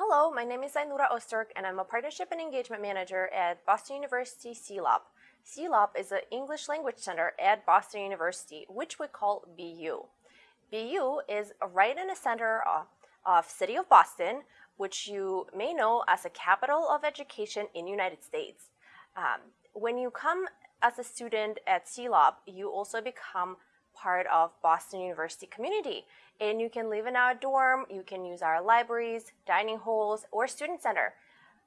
Hello, my name is Ainura Osterk and I'm a Partnership and Engagement Manager at Boston University CELOP. CELOP is an English Language Center at Boston University, which we call BU. BU is right in the center of, of City of Boston, which you may know as a capital of education in United States. Um, when you come as a student at CELOP, you also become part of Boston University community. And you can live in our dorm, you can use our libraries, dining halls, or student center.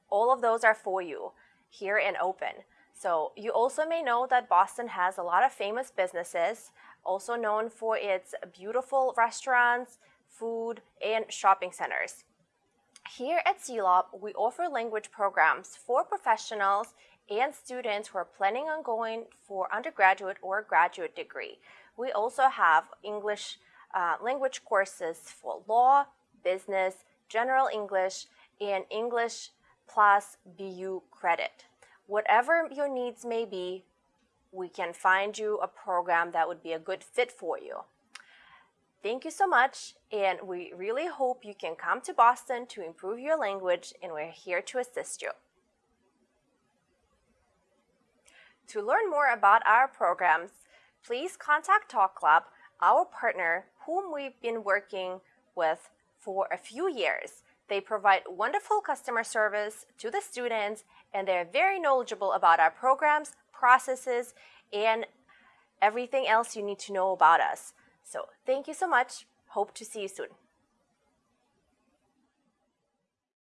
All of those are for you here and open. So you also may know that Boston has a lot of famous businesses, also known for its beautiful restaurants, food, and shopping centers. Here at CELOP, we offer language programs for professionals and students who are planning on going for undergraduate or graduate degree. We also have English uh, language courses for law, business, general English, and English plus BU credit. Whatever your needs may be, we can find you a program that would be a good fit for you. Thank you so much, and we really hope you can come to Boston to improve your language, and we're here to assist you. To learn more about our programs, please contact Talk Club, our partner whom we've been working with for a few years. They provide wonderful customer service to the students and they're very knowledgeable about our programs, processes, and everything else you need to know about us. So thank you so much. Hope to see you soon.